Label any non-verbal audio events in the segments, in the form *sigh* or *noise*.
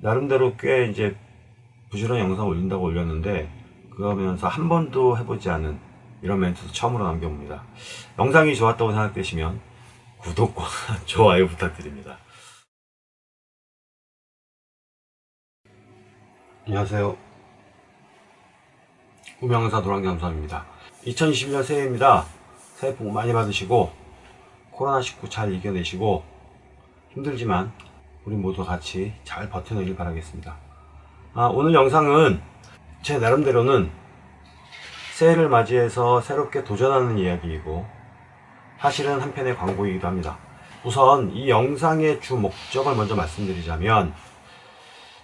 나름대로 꽤 이제 부지런히 영상 올린다고 올렸는데 그러면서 한 번도 해보지 않은 이런 멘트도 처음으로 남겨봅니다. 영상이 좋았다고 생각되시면 구독과 *laughs* 좋아요 부탁드립니다. 안녕하세요. 우명사 노랑잠수함입니다. 2021년 새해입니다. 새해 복 많이 받으시고 코로나19 잘 이겨내시고 힘들지만 우리 모두 같이 잘 버텨내길 바라겠습니다. 아, 오늘 영상은 제 나름대로는 새해를 맞이해서 새롭게 도전하는 이야기이고 사실은 한편의 광고이기도 합니다. 우선 이 영상의 주 목적을 먼저 말씀드리자면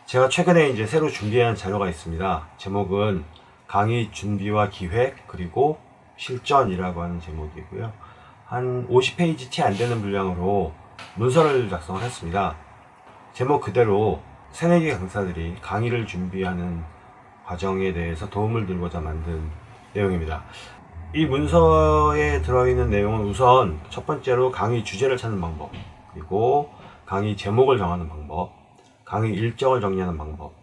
제가 최근에 이제 새로 준비한 자료가 있습니다. 제목은 강의 준비와 기획 그리고 실전이라고 하는 제목이고요. 한 50페이지 티안 되는 분량으로 문서를 작성을 했습니다. 제목 그대로 새내기 강사들이 강의를 준비하는 과정에 대해서 도움을 들고자 만든 내용입니다. 이 문서에 들어있는 내용은 우선 첫 번째로 강의 주제를 찾는 방법 그리고 강의 제목을 정하는 방법 강의 일정을 정리하는 방법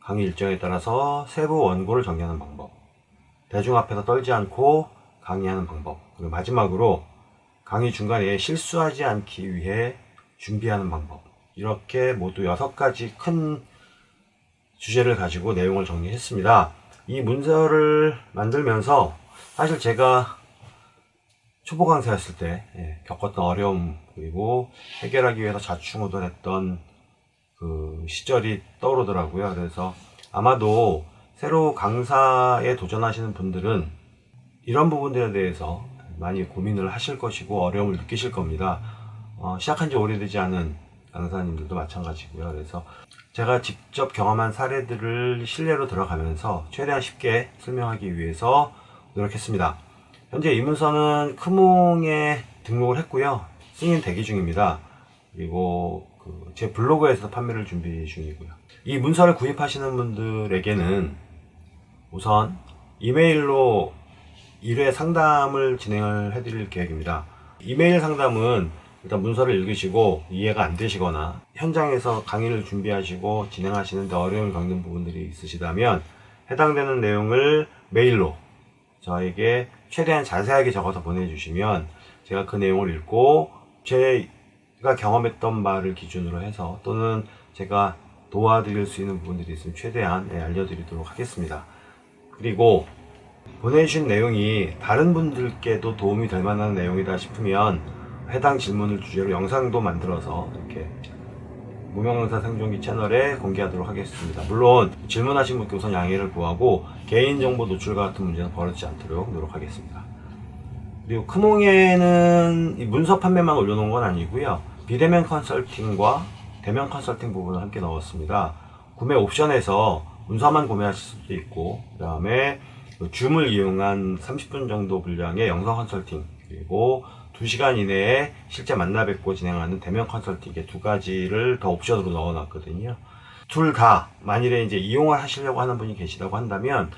강의 일정에 따라서 세부 원고를 정리하는 방법 대중 앞에서 떨지 않고 강의하는 방법 그리고 마지막으로 강의 중간에 실수하지 않기 위해 준비하는 방법 이렇게 모두 여섯 가지 큰 주제를 가지고 내용을 정리했습니다. 이 문서를 만들면서 사실 제가 초보 강사였을 때 예, 겪었던 어려움 그리고 해결하기 위해서 자충우돌했던 그 시절이 떠오르더라고요. 그래서 아마도 새로 강사에 도전하시는 분들은 이런 부분들에 대해서 많이 고민을 하실 것이고 어려움을 느끼실 겁니다. 어, 시작한 지 오래되지 않은 강사님들도 마찬가지고요. 그래서 제가 직접 경험한 사례들을 실례로 들어가면서 최대한 쉽게 설명하기 위해서 노력했습니다. 현재 이 문서는 크몽에 등록을 했고요. 승인 대기 중입니다. 그리고 그 제 블로그에서 판매를 준비 중이고요. 이 문서를 구입하시는 분들에게는 우선 이메일로 1회 상담을 진행을 해드릴 계획입니다. 이메일 상담은 일단 문서를 읽으시고 이해가 안 되시거나 현장에서 강의를 준비하시고 진행하시는데 어려움을 겪는 부분들이 있으시다면 해당되는 내용을 메일로 저에게 최대한 자세하게 적어서 보내주시면 제가 그 내용을 읽고 제가 경험했던 바를 기준으로 해서 또는 제가 도와드릴 수 있는 부분들이 있으면 최대한 예, 알려드리도록 하겠습니다. 그리고 보내주신 내용이 다른 분들께도 도움이 될 만한 내용이다 싶으면 해당 질문을 주제로 영상도 만들어서 이렇게 무명강사 생존기 채널에 공개하도록 하겠습니다. 물론 질문하신 분께 우선 양해를 구하고 개인정보 노출과 같은 문제는 벌어지지 않도록 노력하겠습니다. 그리고 크몽에는 문서 판매만 올려놓은 건 아니고요. 비대면 컨설팅과 대면 컨설팅 부분을 함께 넣었습니다. 구매 옵션에서 문서만 구매하실 수도 있고 그 다음에 줌을 이용한 30분 정도 분량의 영상 컨설팅 그리고 2시간 이내에 실제 만나 뵙고 진행하는 대면 컨설팅의 두 가지를 더 옵션으로 넣어 놨거든요. 둘 다 만일에 이제 이용을 하시려고 하는 분이 계시다고 한다면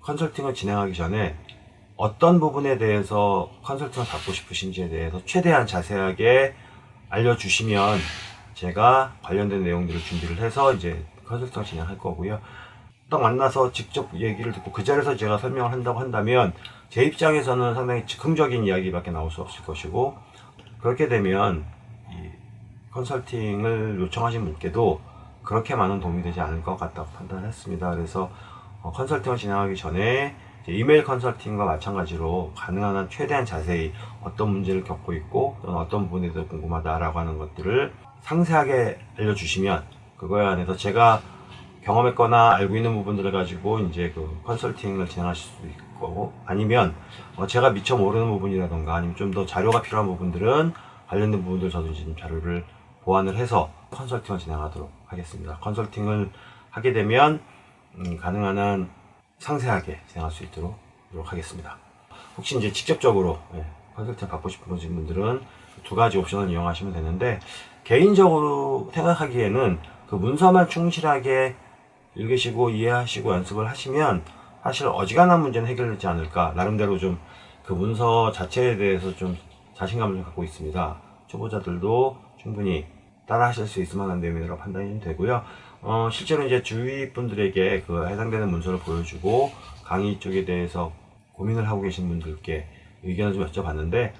컨설팅을 진행하기 전에 어떤 부분에 대해서 컨설팅을 받고 싶으신지에 대해서 최대한 자세하게 알려주시면 제가 관련된 내용들을 준비를 해서 이제 컨설팅을 진행할 거고요. 딱 만나서 직접 얘기를 듣고 그 자리에서 제가 설명을 한다고 한다면 제 입장에서는 상당히 즉흥적인 이야기밖에 나올 수 없을 것이고 그렇게 되면 이 컨설팅을 요청하신 분께도 그렇게 많은 도움이 되지 않을 것 같다고 판단했습니다. 그래서 어, 컨설팅을 진행하기 전에 이메일 컨설팅과 마찬가지로 가능한 한 최대한 자세히 어떤 문제를 겪고 있고 또는 어떤 부분에 대해서 궁금하다라고 하는 것들을 상세하게 알려주시면 그거에 한해서 제가 경험했거나 알고 있는 부분들을 가지고 이제 그 컨설팅을 진행하실 수 있고 아니면 어 제가 미처 모르는 부분이라던가 아니면 좀 더 자료가 필요한 부분들은 관련된 부분들 저도 지금 자료를 보완을 해서 컨설팅을 진행하도록 하겠습니다. 컨설팅을 하게 되면 음 가능한 한 상세하게 진행할 수 있도록 노력하겠습니다. 혹시 이제 직접적으로 예, 컨설팅 받고 싶으신 분들은 두 가지 옵션을 이용하시면 되는데 개인적으로 생각하기에는 그 문서만 충실하게 읽으시고 이해하시고 연습을 하시면 사실 어지간한 문제는 해결되지 않을까 나름대로 좀 그 문서 자체에 대해서 좀 자신감을 좀 갖고 있습니다 초보자들도 충분히 따라 하실 수 있을 만한 내용이라고 판단이 되고요. 어, 실제로 이제 주위 분들에게 그 해당되는 문서를 보여주고 강의 쪽에 대해서 고민을 하고 계신 분들께 의견을 좀 여쭤봤는데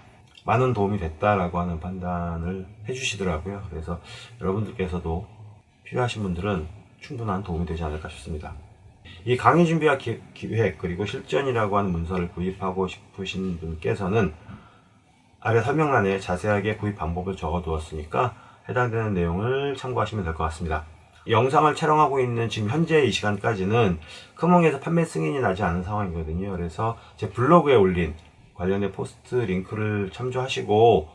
많은 도움이 됐다라고 하는 판단을 해주시더라고요. 그래서 여러분들께서도 필요하신 분들은 충분한 도움이 되지 않을까 싶습니다. 이 강의 준비와 기획 그리고 실전이라고 하는 문서를 구입하고 싶으신 분께서는 아래 설명란에 자세하게 구입 방법을 적어 두었으니까 해당되는 내용을 참고하시면 될 것 같습니다. 영상을 촬영하고 있는 지금 현재 이 시간까지는 크몽에서 판매 승인이 나지 않은 상황이거든요. 그래서 제 블로그에 올린 관련된 포스트 링크를 참조하시고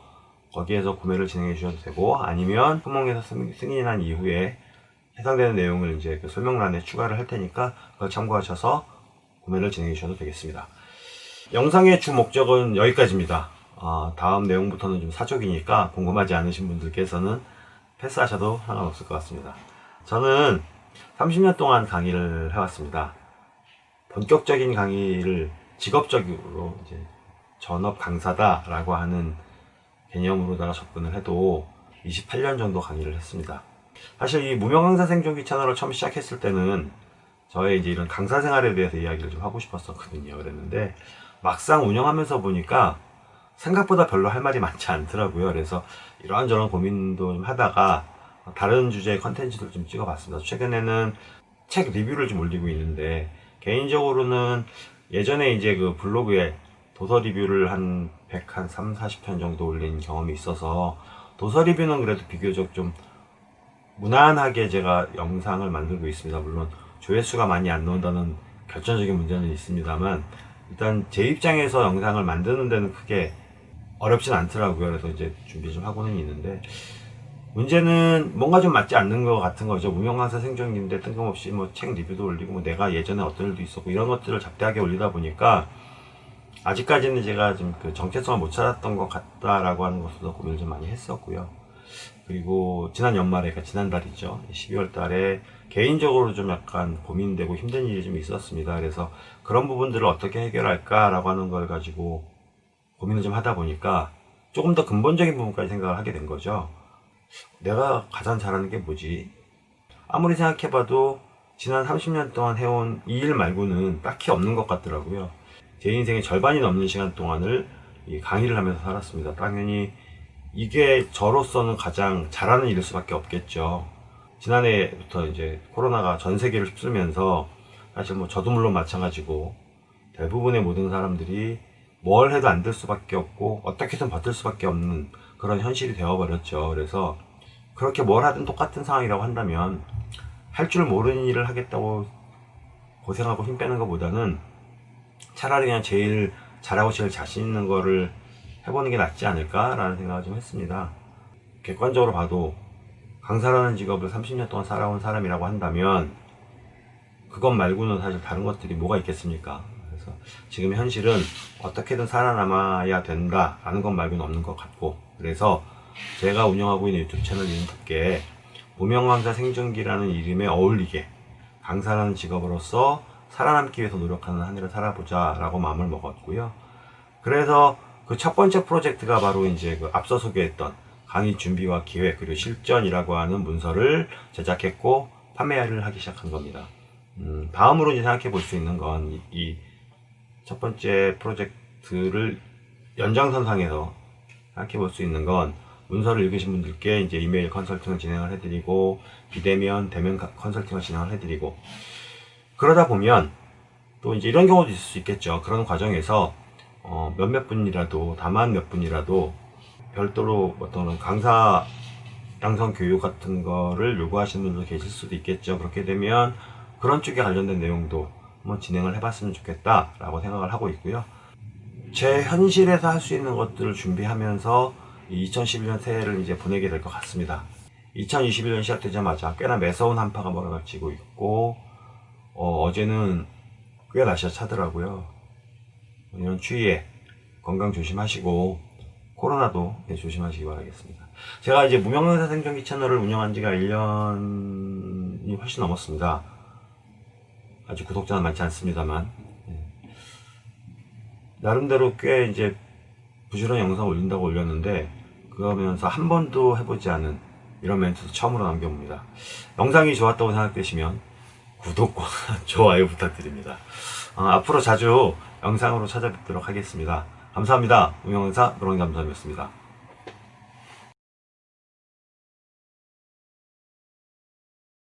거기에서 구매를 진행해 주셔도 되고 아니면 크몽에서 승인이 난 이후에 해당되는 내용을 이제 그 설명란에 추가를 할 테니까 참고하셔서 구매를 진행해 주셔도 되겠습니다. 영상의 주 목적은 여기까지입니다. 어, 다음 내용부터는 좀 사족이니까 궁금하지 않으신 분들께서는 패스하셔도 상관없을 것 같습니다. 저는 30년 동안 강의를 해왔습니다. 본격적인 강의를 직업적으로 이제 전업 강사다라고 하는 개념으로다가 접근을 해도 28년 정도 강의를 했습니다. 사실 이 무명 강사 생존기 채널을 처음 시작했을 때는 저의 이제 이런 강사 생활에 대해서 이야기를 좀 하고 싶었었거든요. 그랬는데 막상 운영하면서 보니까 생각보다 별로 할 말이 많지 않더라고요. 그래서 이런저런 고민도 좀 하다가 다른 주제의 컨텐츠를 좀 찍어봤습니다. 최근에는 책 리뷰를 좀 올리고 있는데 개인적으로는 예전에 이제 그 블로그에 도서 리뷰를 한 100, 한 3, 40편 정도 올린 경험이 있어서 도서 리뷰는 그래도 비교적 좀 무난하게 제가 영상을 만들고 있습니다. 물론 조회수가 많이 안 나온다는 결정적인 문제는 있습니다만 일단 제 입장에서 영상을 만드는 데는 크게 어렵진 않더라고요. 그래서 이제 준비 좀 하고는 있는데 문제는 뭔가 좀 맞지 않는 것 같은 거죠. 무명강사 생존기인데 뜬금없이 뭐 책 리뷰도 올리고 뭐 내가 예전에 어떤 일도 있었고 이런 것들을 잡다하게 올리다 보니까 아직까지는 제가 좀 그 정체성을 못 찾았던 것 같다라고 하는 것으로 고민을 좀 많이 했었고요. 그리고 지난 연말에, 그러니까 지난달이죠. 12월 달에 개인적으로 좀 약간 고민되고 힘든 일이 좀 있었습니다. 그래서 그런 부분들을 어떻게 해결할까 라고 하는 걸 가지고 고민을 좀 하다 보니까 조금 더 근본적인 부분까지 생각을 하게 된 거죠. 내가 가장 잘하는 게 뭐지? 아무리 생각해봐도 지난 30년 동안 해온 이 일 말고는 딱히 없는 것 같더라고요. 제 인생의 절반이 넘는 시간 동안을 강의를 하면서 살았습니다. 당연히 이게 저로서는 가장 잘하는 일일 수밖에 없겠죠. 지난해부터 이제 코로나가 전 세계를 휩쓸면서 사실 뭐 저도 물론 마찬가지고 대부분의 모든 사람들이 뭘 해도 안 될 수밖에 없고 어떻게든 버틸 수밖에 없는 그런 현실이 되어버렸죠. 그래서 그렇게 뭘 하든 똑같은 상황이라고 한다면 할 줄 모르는 일을 하겠다고 고생하고 힘 빼는 것보다는 차라리 그냥 제일 잘하고 제일 자신 있는 거를 해보는 게 낫지 않을까라는 생각을 좀 했습니다. 객관적으로 봐도 강사라는 직업을 30년 동안 살아온 사람이라고 한다면 그것 말고는 사실 다른 것들이 뭐가 있겠습니까? 그래서 지금 현실은 어떻게든 살아남아야 된다라는 것 말고는 없는 것 같고 그래서 제가 운영하고 있는 유튜브 채널 이름답게 무명 강사 생존기라는 이름에 어울리게 강사라는 직업으로서 살아남기 위해서 노력하는 한 해를 살아보자 라고 마음을 먹었고요. 그래서 그 첫 번째 프로젝트가 바로 이제 그 앞서 소개했던 강의 준비와 기획 그리고 실전이라고 하는 문서를 제작했고 판매를 하기 시작한 겁니다. 음, 다음으로 이제 생각해 볼 수 있는 건 이 첫 번째 프로젝트를 연장선상에서 생각해 볼 수 있는 건 문서를 읽으신 분들께 이제 이메일 컨설팅을 진행을 해드리고 비대면 대면 컨설팅을 진행을 해드리고 그러다 보면 또 이제 이런 경우도 있을 수 있겠죠. 그런 과정에서 어 몇몇 분이라도 다만 몇 분이라도 별도로 어떤 강사 양성 교육 같은 거를 요구하시는 분도 계실 수도 있겠죠. 그렇게 되면 그런 쪽에 관련된 내용도 한번 진행을 해봤으면 좋겠다 라고 생각을 하고 있고요. 제 현실에서 할 수 있는 것들을 준비하면서 2011년 새해를 이제 보내게 될 것 같습니다. 2021년 시작되자마자 꽤나 매서운 한파가 몰아닥치고 있고 어, 제는 꽤 날씨가 차더라고요. 이런 추위에 건강 조심하시고 코로나도 네, 조심하시기 바라겠습니다. 제가 이제 무명강사 생존기 채널을 운영한 지가 1년이 훨씬 넘었습니다. 아직 구독자는 많지 않습니다만 네. 나름대로 꽤 이제 부지런히 영상 올린다고 올렸는데 그러면서 한 번도 해보지 않은 이런 멘트도 처음으로 남겨봅니다. 영상이 좋았다고 생각되시면 구독과 *laughs* 좋아요 부탁드립니다. 어, 앞으로 자주 영상으로 찾아뵙도록 하겠습니다. 감사합니다. 운영의사 노롱이 감사합이었습니다.